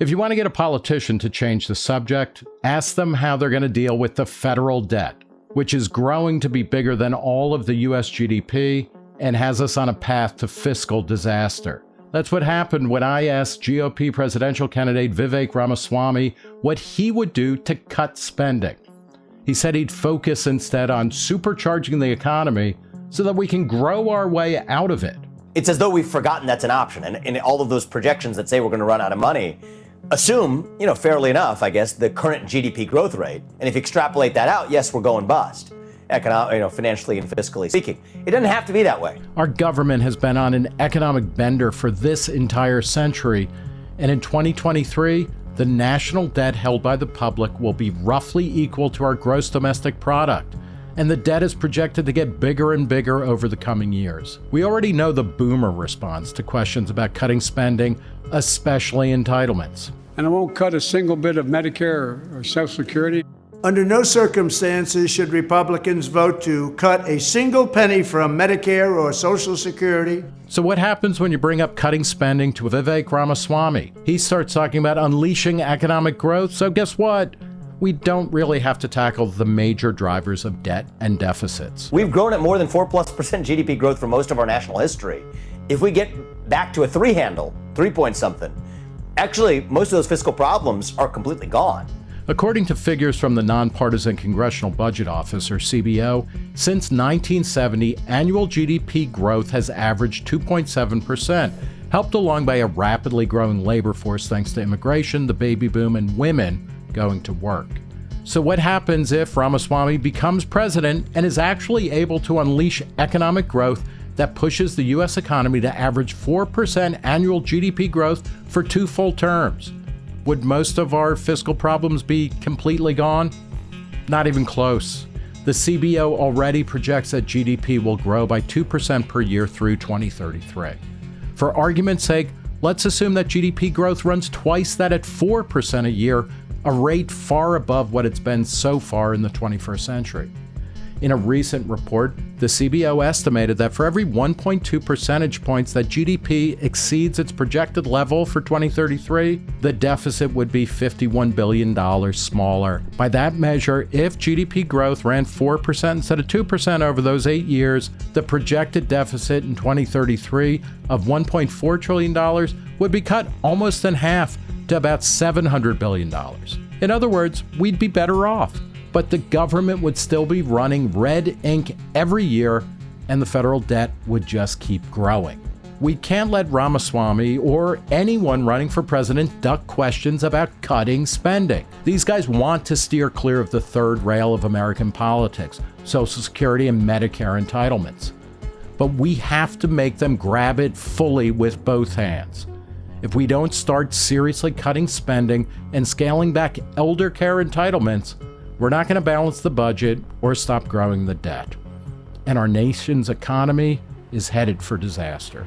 If you want to get a politician to change the subject, ask them how they're going to deal with the federal debt, which is growing to be bigger than all of the US GDP and has us on a path to fiscal disaster. That's what happened when I asked GOP presidential candidate Vivek Ramaswamy what he would do to cut spending. He said he'd focus instead on supercharging the economy so that we can grow our way out of it. It's as though we've forgotten that's an option. And in all of those projections that say we're going to run out of money, assume, you know, fairly enough, I guess, the current GDP growth rate. And if you extrapolate that out, yes, we're going bust. Economic, you know, financially and fiscally speaking. It doesn't have to be that way. Our government has been on an economic bender for this entire century. And in 2023, the national debt held by the public will be roughly equal to our gross domestic product and the debt is projected to get bigger and bigger over the coming years. We already know the boomer response to questions about cutting spending, especially entitlements. And I won't cut a single bit of Medicare or Social Security. Under no circumstances should Republicans vote to cut a single penny from Medicare or Social Security. So, what happens when you bring up cutting spending to Vivek Ramaswamy? He starts talking about unleashing economic growth. So, guess what? We don't really have to tackle the major drivers of debt and deficits. We've grown at more than 4 plus percent GDP growth for most of our national history. If we get back to a three handle, three point something, actually, most of those fiscal problems are completely gone. According to figures from the Nonpartisan Congressional Budget Office, or CBO, since 1970, annual GDP growth has averaged 2.7%, helped along by a rapidly growing labor force thanks to immigration, the baby boom, and women going to work. So, what happens if Ramaswamy becomes president and is actually able to unleash economic growth that pushes the U.S. economy to average 4% annual GDP growth for two full terms? Would most of our fiscal problems be completely gone? Not even close. The CBO already projects that GDP will grow by 2% per year through 2033. For argument's sake, let's assume that GDP growth runs twice that at 4% a year a rate far above what it's been so far in the 21st century. In a recent report, the CBO estimated that for every 1.2 percentage points that GDP exceeds its projected level for 2033, the deficit would be $51 billion smaller. By that measure, if GDP growth ran 4% instead of 2% over those eight years, the projected deficit in 2033 of $1.4 trillion would be cut almost in half to about $700 billion. In other words, we'd be better off, but the government would still be running red ink every year and the federal debt would just keep growing. We can't let Ramaswamy or anyone running for president duck questions about cutting spending. These guys want to steer clear of the third rail of American politics Social Security and Medicare entitlements. But we have to make them grab it fully with both hands if we don't start seriously cutting spending and scaling back elder care entitlements, we're not going to balance the budget or stop growing the debt. And our nation's economy is headed for disaster.